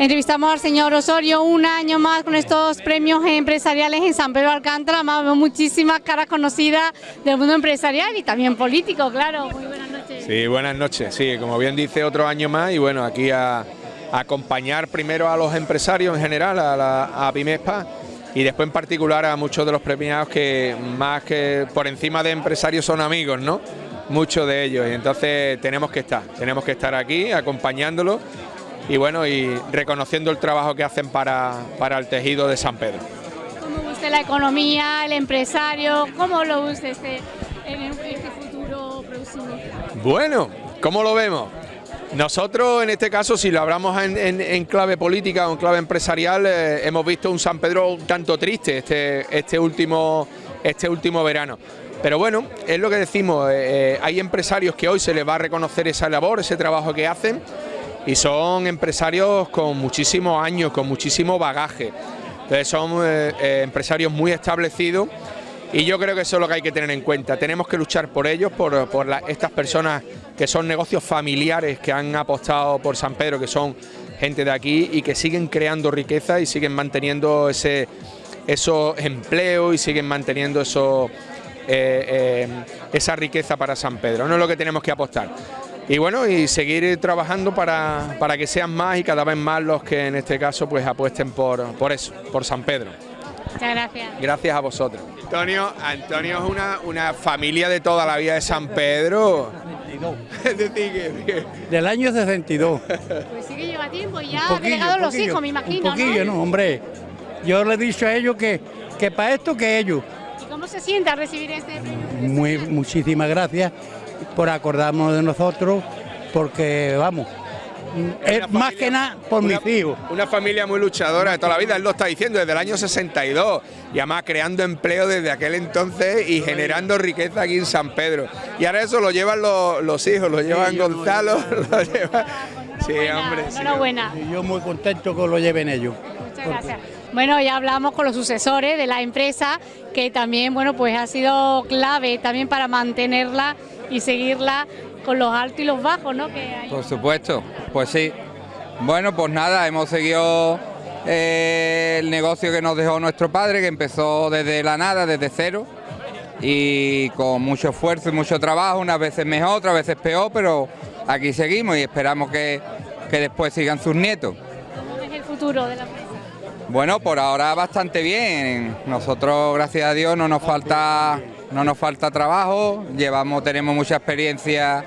Entrevistamos al señor Osorio un año más con estos premios empresariales en San Pedro Alcántara. Más muchísimas caras conocidas del mundo empresarial y también político, claro. Muy buenas noches. Sí, buenas noches. Sí, como bien dice, otro año más y bueno, aquí a, acompañar primero a los empresarios en general, a, la, a y después en particular a muchos de los premiados que más que por encima de empresarios son amigos, ¿no? Muchos de ellos y entonces tenemos que estar, tenemos que estar aquí acompañándolos y bueno, y reconociendo el trabajo que hacen para, para el tejido de San Pedro. ¿Cómo ve usted la economía, el empresario? ¿Cómo lo ve usted este, en este futuro próximo? Bueno, ¿cómo lo vemos? Nosotros en este caso, si lo hablamos en, clave política o en clave empresarial, eh, hemos visto un San Pedro un tanto triste este, este, último, este último verano. Pero bueno, es lo que decimos, eh, eh, hay empresarios que hoy se les va a reconocer esa labor, ese trabajo que hacen, y son empresarios con muchísimos años, con muchísimo bagaje. Entonces son eh, eh, empresarios muy establecidos y yo creo que eso es lo que hay que tener en cuenta. Tenemos que luchar por ellos, por, estas personas que son negocios familiares que han apostado por San Pedro, que son gente de aquí y que siguen creando riqueza y siguen manteniendo ese, esos empleos y siguen manteniendo eso, eh, esa riqueza para San Pedro. No es lo que tenemos que apostar y bueno, y seguir trabajando para, para, que sean más y cada vez más los que en este caso pues apuesten por, por eso, por San Pedro. Muchas gracias. Gracias a vosotros. Antonio, Antonio es una, una familia de toda la vida de San Pedro. es decir, Del año 62. Pues sí que lleva tiempo y ya ha delegado los hijos, me imagino. Un poquillo, ¿no? hombre. Yo le he dicho a ellos que, que para esto que ellos. ¿Y cómo se siente al recibir este premio? Muy, muchísimas gracias por acordarnos de nosotros, porque vamos, es más que nada por mis hijos. Una familia muy luchadora de toda la vida, él lo está diciendo, desde el año 62, y además creando empleo desde aquel entonces y generando riqueza aquí en San Pedro. Y ahora eso lo llevan los, hijos, lo llevan Gonzalo, lo lleva... Sí, hombre. Enhorabuena. Y yo muy contento que lo lleven ellos. Muchas gracias. Bueno, ya hablamos con los sucesores de la empresa, que también, bueno, pues ha sido clave también para mantenerla y seguirla con los altos y los bajos, ¿no? Por supuesto, pues sí. Bueno, pues nada, hemos seguido eh, el negocio que nos dejó nuestro padre, que empezó desde la nada, desde cero, y con mucho esfuerzo y mucho trabajo, unas veces mejor, otras veces peor, pero aquí seguimos y esperamos que, que después sigan sus nietos. ¿Cómo es el futuro de la empresa? Bueno, por ahora bastante bien. Nosotros, gracias a Dios, no nos falta no nos falta trabajo, llevamos, tenemos mucha experiencia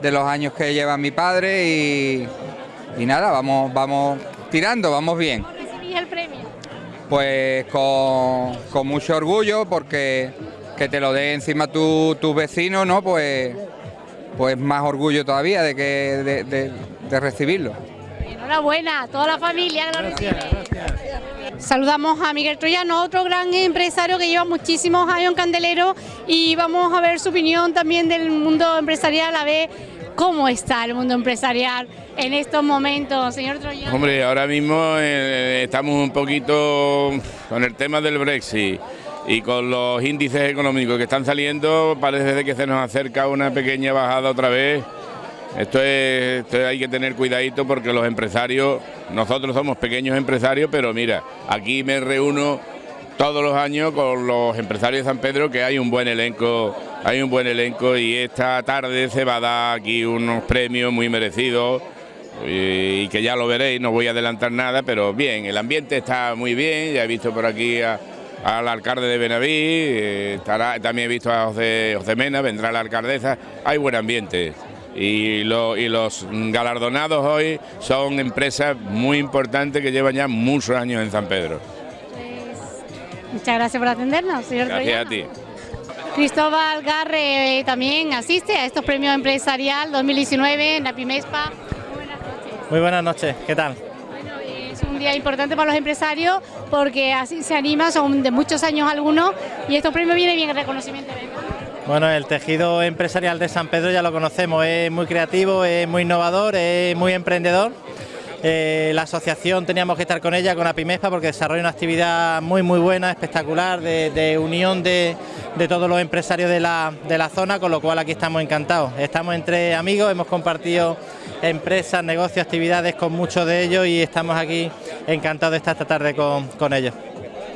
de los años que lleva mi padre y, nada, vamos, vamos tirando, vamos bien. ¿Cómo recibís el premio? Pues con, mucho orgullo porque que te lo dé encima tu, tu vecino, ¿no? Pues, pues más orgullo todavía de, que, de, recibirlo. Enhorabuena, toda la familia que lo recibe. Saludamos a Miguel Troyano, otro gran empresario que lleva muchísimos años en Candelero y vamos a ver su opinión también del mundo empresarial, a ver cómo está el mundo empresarial en estos momentos, señor Troyano. Hombre, ahora mismo eh, estamos un poquito con el tema del Brexit y con los índices económicos que están saliendo, parece que se nos acerca una pequeña bajada otra vez esto, es, hay que tener cuidadito porque los empresarios, nosotros somos pequeños empresarios, pero mira, aquí me reúno todos los años con los empresarios de San Pedro que hay un buen elenco, hay un buen elenco y esta tarde se va a dar aquí unos premios muy merecidos y, que ya lo veréis, no voy a adelantar nada, pero bien, el ambiente está muy bien, ya he visto por aquí al alcalde de Benaví, eh, también he visto a José, José Mena, vendrá la alcaldesa, hay buen ambiente y, los galardonados hoy son empresas muy importantes que llevan ya muchos años en San Pedro. Pues, muchas gracias por atendernos, señor Gracias a ti. Cristóbal Garre eh, también asiste a estos premios empresarial 2019 en la PIMESPA. Muy buenas noches. Muy buenas noches, ¿qué tal? Bueno, es un día importante para los empresarios porque así se anima, son de muchos años algunos y estos premios vienen bien el reconocimiento. Bueno, el tejido empresarial de San Pedro ya lo conocemos, es muy creativo, es muy innovador, es muy emprendedor eh, la asociación teníamos que estar con ella, con APIMESPA, porque desarrolla una actividad muy muy buena, espectacular, de, unión de, todos los empresarios de la, de la zona, con lo cual aquí estamos encantados. Estamos entre amigos, hemos compartido empresas, negocios, actividades con muchos de ellos y estamos aquí encantados de estar esta tarde con, con ellos.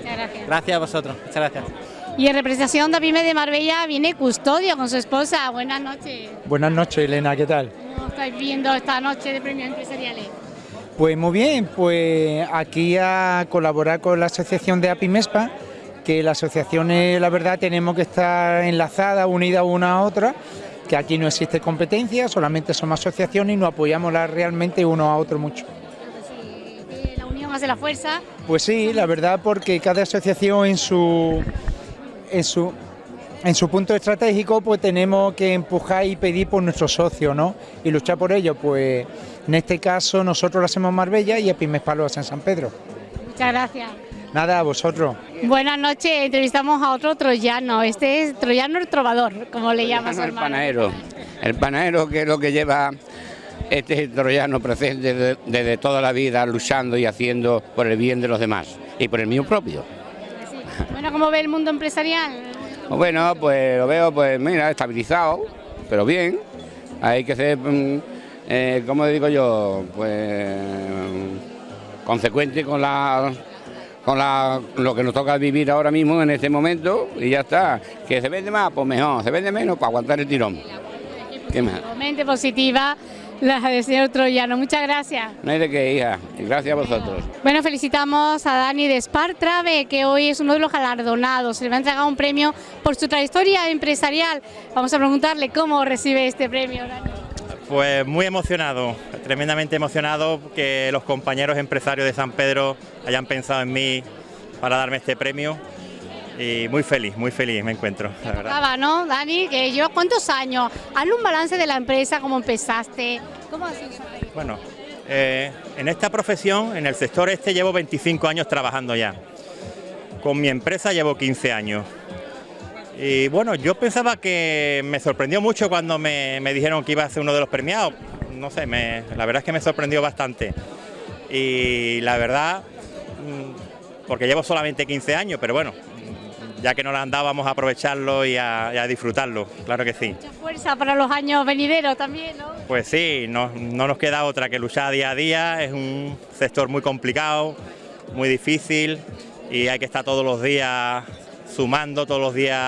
gracias. Gracias a vosotros, muchas gracias. Y en representación de APIME de Marbella viene Custodio con su esposa. Buenas noches. Buenas noches, Elena, ¿qué tal? ¿Cómo estáis viendo esta noche de premios empresariales? Pues muy bien, pues aquí a colaborar con la asociación de APIMESPA, que las asociaciones, la verdad, tenemos que estar enlazadas, unidas una a otra, que aquí no existe competencia, solamente somos asociaciones y nos apoyamos realmente uno a otro mucho. la unión hace la fuerza. Pues sí, la verdad, porque cada asociación en su, en su, en su punto estratégico, pues tenemos que empujar y pedir por nuestros socios, ¿no? Y luchar por ello, pues en este caso nosotros lo hacemos en Marbella y Epimespa lo hace en San Pedro. Muchas gracias. Nada, a vosotros. Buenas noches, entrevistamos a otro troyano, este es troyano el trovador, como le llamas El panadero, el panadero que es lo que lleva este troyano presente desde, toda la vida luchando y haciendo por el bien de los demás y por el mío propio. Bueno, ¿cómo ve el mundo empresarial? Bueno, pues lo veo, pues mira, estabilizado, pero bien. Hay que ser, mm, eh, como digo yo, pues consecuente con la con la, lo que nos toca vivir ahora mismo en este momento y ya está. Que se vende más, pues mejor, se vende menos para aguantar el tirón. ¿Qué más? positiva la del señor Troyano. Muchas gracias. No hay de qué, hija. Gracias a vosotros. Bueno, felicitamos a Dani de Trave, que hoy es uno de los galardonados. Se le va a entregar un premio por su trayectoria empresarial. Vamos a preguntarle cómo recibe este premio, Dani. Pues muy emocionado, tremendamente emocionado que los compañeros empresarios de San Pedro hayan pensado en mí para darme este premio y muy feliz, muy feliz me encuentro. La verdad. ¿no, Dani? Que llevas cuántos años. Hazle un balance de la empresa, cómo empezaste. ¿Cómo ha sido? Bueno, eh, en esta profesión, en el sector este, llevo 25 años trabajando ya. Con mi empresa llevo 15 años. Y bueno, yo pensaba que me sorprendió mucho cuando me, dijeron que iba a ser uno de los premiados. No sé, la verdad es que me sorprendió bastante. Y la verdad, mm, porque llevo solamente 15 años, pero bueno, ya que no la andábamos a aprovecharlo y a, disfrutarlo, claro que sí. Mucha fuerza para los años venideros también, ¿no? Pues sí, no, no nos queda otra que luchar día a día, es un sector muy complicado, muy difícil y hay que estar todos los días sumando, todos los días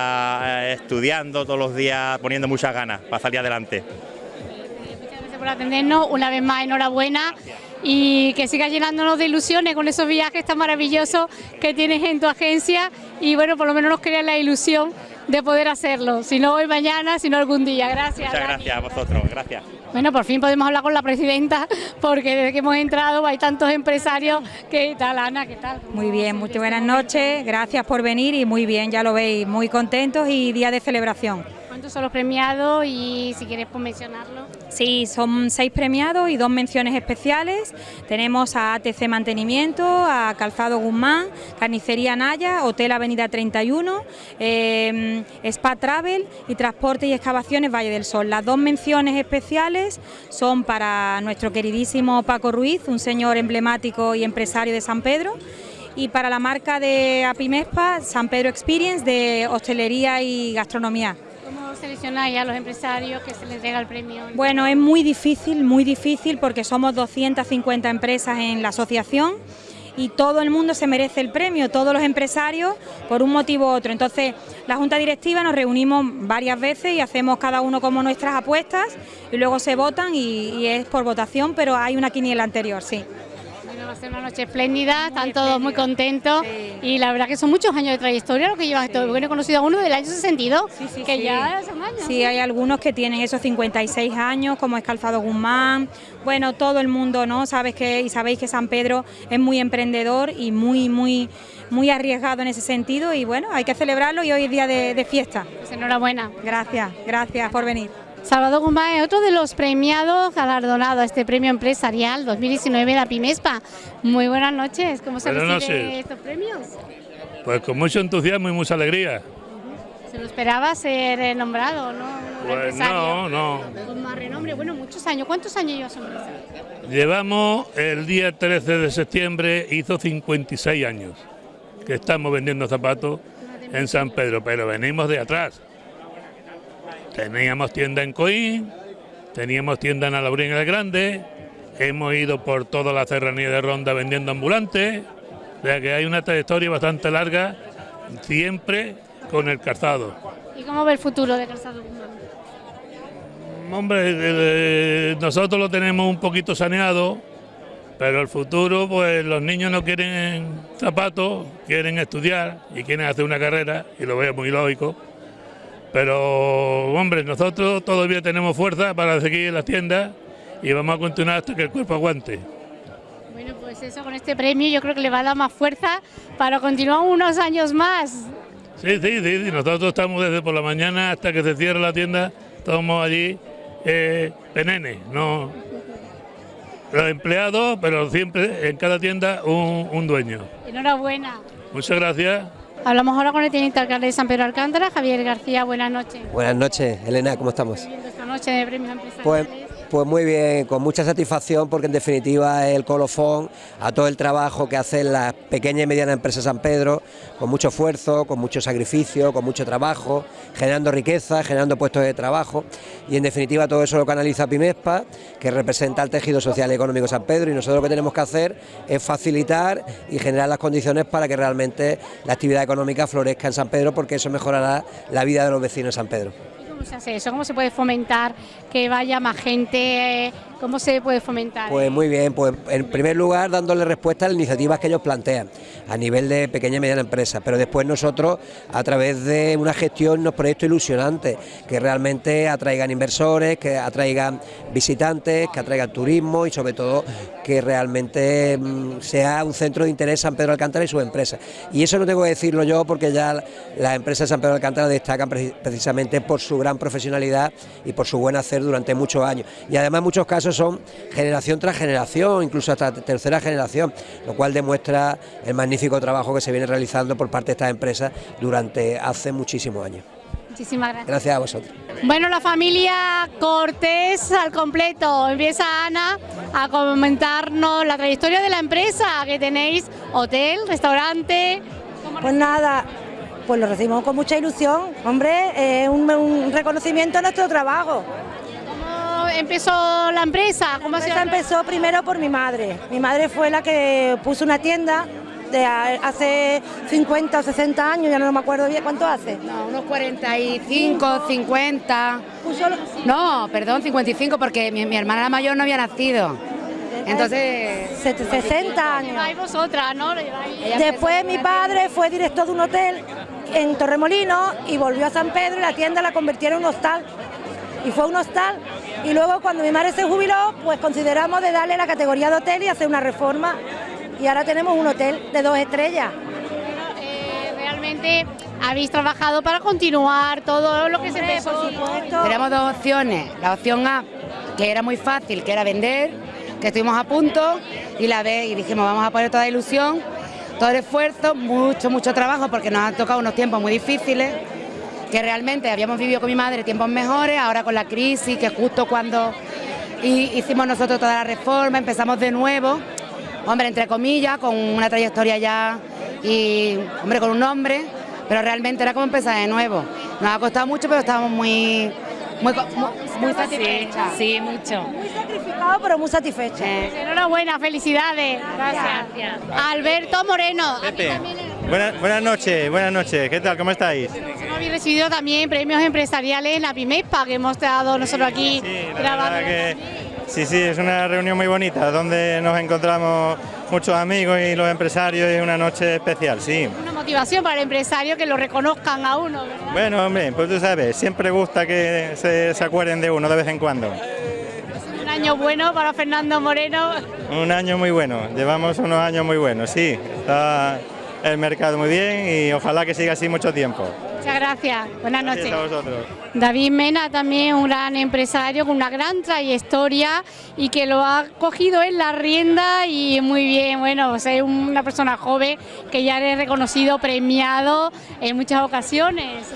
eh, estudiando, todos los días poniendo muchas ganas para salir adelante. Muchas gracias por atendernos, una vez más enhorabuena y que sigas llenándonos de ilusiones con esos viajes tan maravillosos que tienes en tu agencia y bueno, por lo menos nos crea la ilusión de poder hacerlo, si no hoy, mañana, si no algún día. Gracias. Muchas gracias a vosotros, gracias. Bueno, por fin podemos hablar con la presidenta, porque desde que hemos entrado hay tantos empresarios. ¿Qué tal, Ana? ¿Qué tal? Muy bien, muchas buenas noches, gracias por venir y muy bien, ya lo veis, muy contentos y día de celebración. ¿Cuántos son los premiados y si quieres pues, mencionarlo? Sí, son seis premiados y dos menciones especiales. Tenemos a ATC Mantenimiento, a Calzado Guzmán, Carnicería Naya, Hotel Avenida 31, em, Spa Travel y Transporte y Excavaciones Valle del Sol. Las dos menciones especiales son para nuestro queridísimo Paco Ruiz, un señor emblemático y empresario de San Pedro y para la marca de Apimespa, San Pedro Experience de hostelería y gastronomía. ¿Cómo seleccionáis a los empresarios que se les entrega el premio? Bueno, es muy difícil, muy difícil porque somos 250 empresas en la asociación y todo el mundo se merece el premio, todos los empresarios por un motivo u otro. Entonces, la Junta Directiva nos reunimos varias veces y hacemos cada uno como nuestras apuestas y luego se votan y, y es por votación, pero hay una quiniela anterior, sí va a ser una noche espléndida, están todos muy contentos y la verdad que son muchos años de trayectoria lo que llevan esto. Porque he conocido a uno del año 62, que ya son años. Sí, hay algunos que tienen esos 56 años, como es Calzado Guzmán. Bueno, todo el mundo, ¿no? Sabes que, y sabéis que San Pedro es muy emprendedor y muy, muy, muy arriesgado en ese sentido y bueno, hay que celebrarlo y hoy es día de, de fiesta. Pues enhorabuena. Gracias, gracias por venir. Salvador Guzmán es otro de los premiados galardonado a este premio empresarial 2019 de Apimespa. Muy buenas noches, ¿cómo se reciben estos premios? Pues con mucho entusiasmo y mucha alegría. ¿Se lo esperaba ser eh, nombrado, no? Pues no, no. Con más renombre. Bueno, muchos años. ¿Cuántos años lleva su empresa? Llevamos el día 13 de septiembre, hizo 56 años que estamos vendiendo zapatos en San Pedro, pero venimos de atrás. Teníamos tienda en Coín, teníamos tienda en Alaurín el Grande, hemos ido por toda la serranía de Ronda vendiendo ambulantes, o sea que hay una trayectoria bastante larga, siempre con el calzado. ¿Y cómo ve el futuro de Calzado? Hombre, eh, nosotros lo tenemos un poquito saneado, pero el futuro, pues los niños no quieren zapatos, quieren estudiar y quieren hacer una carrera, y lo veo muy lógico. Pero, hombre, nosotros todavía tenemos fuerza para seguir en las tiendas y vamos a continuar hasta que el cuerpo aguante. Bueno, pues eso con este premio yo creo que le va a dar más fuerza para continuar unos años más. Sí, sí, sí, sí, nosotros estamos desde por la mañana hasta que se cierre la tienda, estamos allí eh, penene, no los empleados, pero siempre en cada tienda un, un dueño. Enhorabuena. Muchas gracias. Hablamos ahora con el teniente alcalde de San Pedro Alcántara, Javier García. Buenas noches. Buenas noches, Elena, ¿cómo estamos? Esta noche de premios empresariales. Pues, pues muy bien, con mucha satisfacción porque en definitiva es el colofón a todo el trabajo que hacen las pequeñas y medianas empresas San Pedro, con mucho esfuerzo, con mucho sacrificio, con mucho trabajo, generando riqueza, generando puestos de trabajo y en definitiva todo eso lo canaliza Pimespa, que representa el tejido social y económico San Pedro y nosotros lo que tenemos que hacer es facilitar y generar las condiciones para que realmente la actividad económica florezca en San Pedro porque eso mejorará la vida de los vecinos de San Pedro. ¿Cómo se hace eso? ¿Cómo se puede fomentar que vaya más gente? ¿Cómo se puede fomentar? Pues muy bien, pues en primer lugar dándole respuesta a las iniciativas que ellos plantean a nivel de pequeña y mediana empresa, pero después nosotros a través de una gestión, unos proyectos ilusionantes que realmente atraigan inversores, que atraigan visitantes, que atraigan turismo y sobre todo que realmente mm, sea un centro de interés San Pedro Alcántara y sus empresas. Y eso no tengo que decirlo yo porque ya las empresas de San Pedro Alcántara destacan pre- precisamente por su gran profesionalidad y por su buen hacer durante muchos años. Y además en muchos casos son generación tras generación, incluso hasta tercera generación, lo cual demuestra el magnífico trabajo que se viene realizando por parte de estas empresas durante hace muchísimos años. Muchísimas gracias. Gracias a vosotros. Bueno, la familia Cortés al completo. Empieza Ana a comentarnos la trayectoria de la empresa que tenéis, hotel, restaurante. Pues nada, pues lo recibimos con mucha ilusión, hombre, es un, un reconocimiento a nuestro trabajo. ¿Cómo empezó la empresa? ¿Cómo la se empresa empezó primero por mi madre. Mi madre fue la que puso una tienda de hace 50 o 60 años, ya no me acuerdo bien cuánto hace. No, unos 45, 50. No, perdón, 55 porque mi, mi hermana la mayor no había nacido. Entonces... 60 años. Lleváis vosotras, Después mi padre fue director de un hotel en Torremolinos y volvió a San Pedro y la tienda la convirtieron en un hostal. Y fue un hostal. Y luego cuando mi madre se jubiló, pues consideramos de darle la categoría de hotel y hacer una reforma. Y ahora tenemos un hotel de dos estrellas. Eh, realmente habéis trabajado para continuar todo lo que se empezó. por supuesto. Tenemos dos opciones. La opción A, que era muy fácil, que era vender, que estuvimos a punto, y la B, y dijimos, vamos a poner toda la ilusión, todo el esfuerzo, mucho, mucho trabajo, porque nos han tocado unos tiempos muy difíciles, que realmente habíamos vivido con mi madre tiempos mejores, ahora con la crisis, que justo cuando hi- hicimos nosotros toda la reforma, empezamos de nuevo, hombre, entre comillas, con una trayectoria ya y, hombre, con un nombre, pero realmente era como empezar de nuevo. Nos ha costado mucho, pero estábamos muy, muy, muy. Sí, mucho. Muy sacrificado, pero muy satisfecho. Enhorabuena, felicidades. Gracias. Alberto Moreno. Buenas, buenas noches, buenas noches. ¿Qué tal? ¿Cómo estáis? Nosotros habéis recibido también premios empresariales en la PIMESPA que hemos dado nosotros aquí La grabando. verdad que sí, sí, es una reunión muy bonita donde nos encontramos muchos amigos y los empresarios y una noche especial, sí. Una motivación para el empresario que lo reconozcan a uno, ¿verdad? Bueno, hombre, pues tú sabes, siempre gusta que se, se acuerden de uno de vez en cuando. Un año bueno para Fernando Moreno. Un año muy bueno, llevamos unos años muy buenos, sí. Está el mercado muy bien y ojalá que siga así mucho tiempo. Muchas gracias. Buenas noches. Gracias a vosotros. David Mena también un gran empresario con una gran trayectoria y que lo ha cogido en la rienda y muy bien, bueno, pues es una persona joven que ya es reconocido, premiado en muchas ocasiones.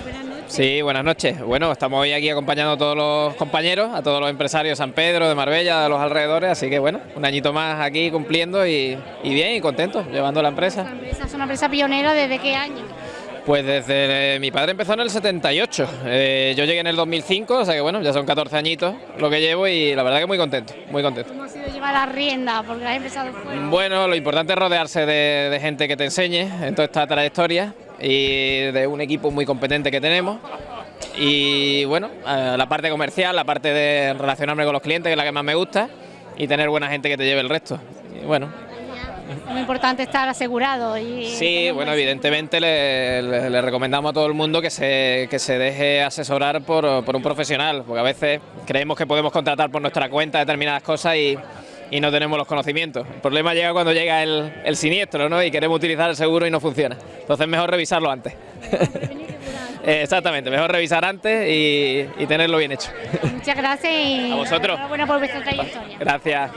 Sí, buenas noches. Bueno, estamos hoy aquí acompañando a todos los compañeros, a todos los empresarios de San Pedro, de Marbella, de los alrededores, así que bueno, un añito más aquí cumpliendo y, y bien y contento, llevando la empresa. La empresa es una empresa pionera desde qué año. Pues desde mi padre empezó en el 78, eh, yo llegué en el 2005, o sea que bueno, ya son 14 añitos lo que llevo y la verdad que muy contento, muy contento. ¿Cómo ha sido llevar la rienda? Porque has empezado fuera. Bueno, lo importante es rodearse de, de gente que te enseñe en toda esta trayectoria y de un equipo muy competente que tenemos. Y bueno, la parte comercial, la parte de relacionarme con los clientes, que es la que más me gusta, y tener buena gente que te lleve el resto. Y bueno, Es muy importante estar asegurado. Y Sí, bueno, evidentemente le, le- le recomendamos a todo el mundo que se, que se deje asesorar por, por un profesional, porque a veces creemos que podemos contratar por nuestra cuenta determinadas cosas y, y no tenemos los conocimientos. El problema llega cuando llega el, el siniestro ¿no? y queremos utilizar el seguro y no funciona. Entonces mejor revisarlo antes. Eh, Exactamente, mejor revisar antes y, y tenerlo bien hecho. Muchas gracias y A vosotros. enhorabuena por vuestra trayectoria. Gracias.